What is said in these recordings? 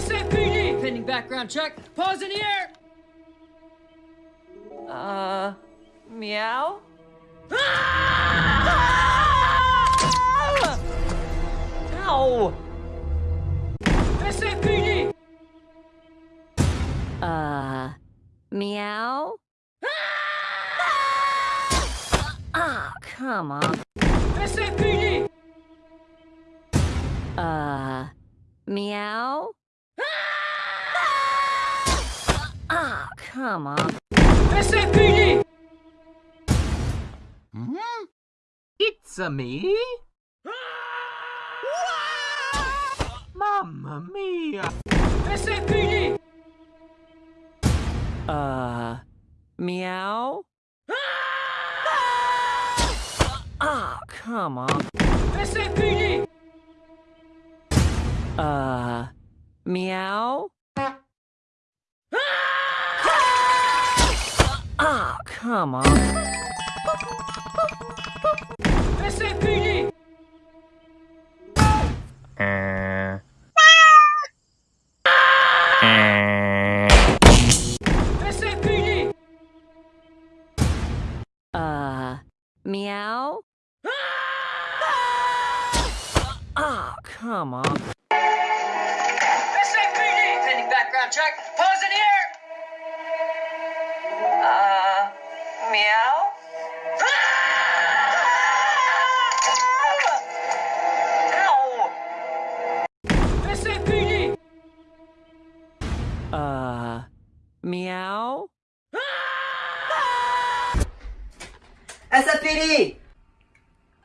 SFPD! Pending background check. Paws in the air! Uh, meow? Ah! Ow! SFPD! Uh, meow? Ah, come on. SFPD! Uh, meow? Ah, come on. SFPD! Hmm? It's a me? Mamma mia! SFPD! Uh, meow? Ah, come on. SFPD! Uh, meow? Ah, come on. SFPD! SFPD! Uh, meow? Ah, come on. SFPD! Pending background check. Paws in the meow? Ow! SFPD! Uh, meow? SFPD!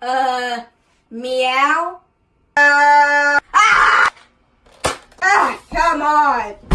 Uh, meow? Uh, ah! Ah, come on!